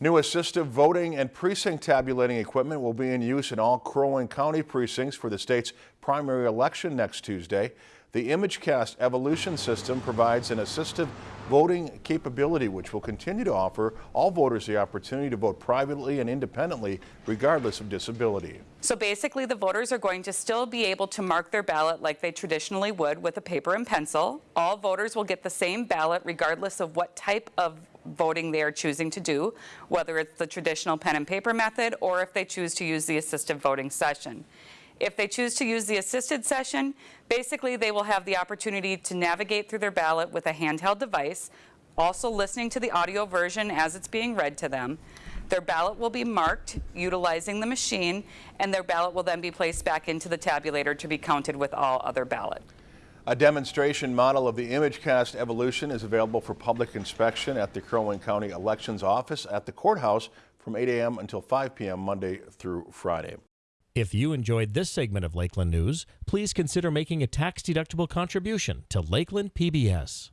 New assistive voting and precinct tabulating equipment will be in use in all Crow Wing County precincts for the state's primary election next Tuesday. The ImageCast Evolution system provides an assistive voting capability which will continue to offer all voters the opportunity to vote privately and independently regardless of disability. So basically the voters are going to still be able to mark their ballot like they traditionally would with a paper and pencil. All voters will get the same ballot regardless of what type of voting they are choosing to do, whether it's the traditional pen and paper method or if they choose to use the assistive voting session. If they choose to use the assisted session, basically they will have the opportunity to navigate through their ballot with a handheld device, also listening to the audio version as it's being read to them. Their ballot will be marked utilizing the machine, and their ballot will then be placed back into the tabulator to be counted with all other ballot. A demonstration model of the ImageCast Evolution is available for public inspection at the Crow Wing County Elections Office at the courthouse from 8 a.m. until 5 p.m. Monday through Friday. If you enjoyed this segment of Lakeland News, please consider making a tax-deductible contribution to Lakeland PBS.